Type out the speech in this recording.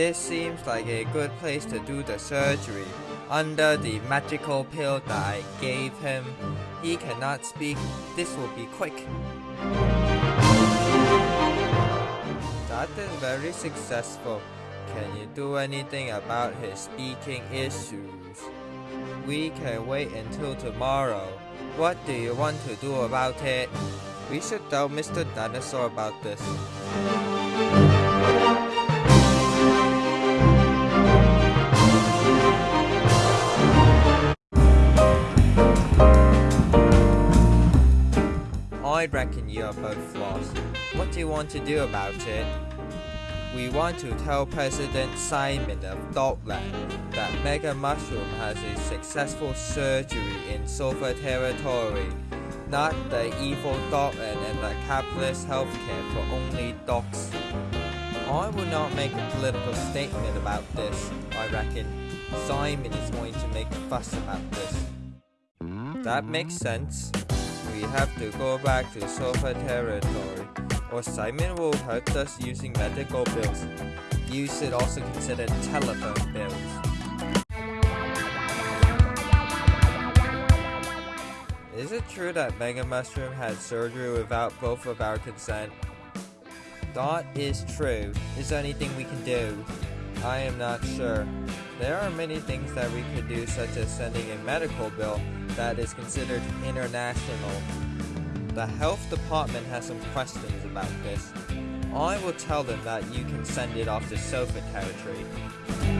This seems like a good place to do the surgery. Under the magical pill that I gave him, he cannot speak. This will be quick. That is very successful. Can you do anything about his speaking issues? We can wait until tomorrow. What do you want to do about it? We should tell Mr. Dinosaur about this. I reckon you're both lost. What do you want to do about it? We want to tell President Simon of Dogland that Mega Mushroom has a successful surgery in Sulfur Territory, not the evil Dogland and the capitalist healthcare for only dogs. I will not make a political statement about this, I reckon. Simon is going to make a fuss about this. That makes sense. We have to go back to Sulfur Territory or Simon will hurt us using medical bills. You should also consider telephone bills. Is it true that Mega Mushroom had surgery without both of our consent? That is true. Is there anything we can do? I am not sure. There are many things that we could do such as sending a medical bill that is considered international the health department has some questions about this. I will tell them that you can send it off to Sulfur territory.